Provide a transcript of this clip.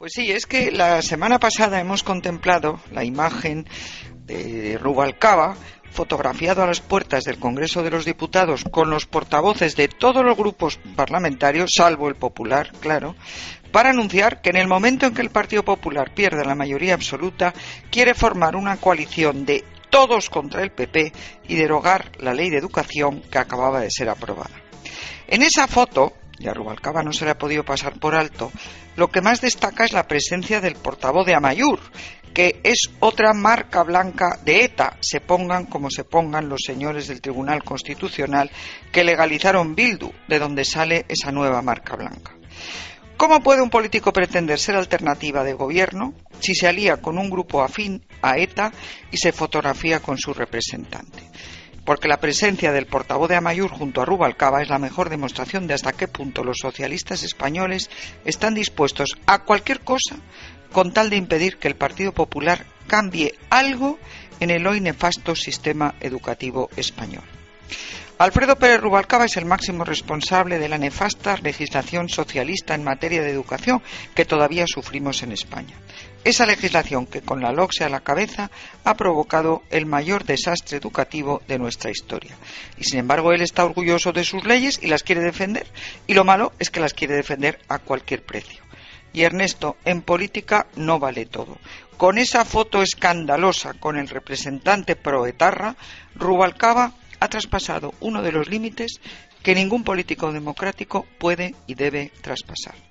Pues sí, es que la semana pasada hemos contemplado la imagen de Rubalcaba fotografiado a las puertas del Congreso de los Diputados con los portavoces de todos los grupos parlamentarios, salvo el Popular, claro, para anunciar que en el momento en que el Partido Popular pierde la mayoría absoluta, quiere formar una coalición de todos contra el PP y derogar la ley de educación que acababa de ser aprobada. En esa foto y a Rubalcaba no se le ha podido pasar por alto, lo que más destaca es la presencia del portavoz de Amayur, que es otra marca blanca de ETA, se pongan como se pongan los señores del Tribunal Constitucional que legalizaron Bildu, de donde sale esa nueva marca blanca. ¿Cómo puede un político pretender ser alternativa de gobierno si se alía con un grupo afín a ETA y se fotografía con su representante? Porque la presencia del portavoz de Amayur junto a Rubalcaba es la mejor demostración de hasta qué punto los socialistas españoles están dispuestos a cualquier cosa con tal de impedir que el Partido Popular cambie algo en el hoy nefasto sistema educativo español. Alfredo Pérez Rubalcaba es el máximo responsable de la nefasta legislación socialista en materia de educación que todavía sufrimos en España. Esa legislación que con la LOCSE a la cabeza ha provocado el mayor desastre educativo de nuestra historia. Y sin embargo él está orgulloso de sus leyes y las quiere defender. Y lo malo es que las quiere defender a cualquier precio. Y Ernesto, en política no vale todo. Con esa foto escandalosa con el representante proetarra, Rubalcaba ha traspasado uno de los límites que ningún político democrático puede y debe traspasar.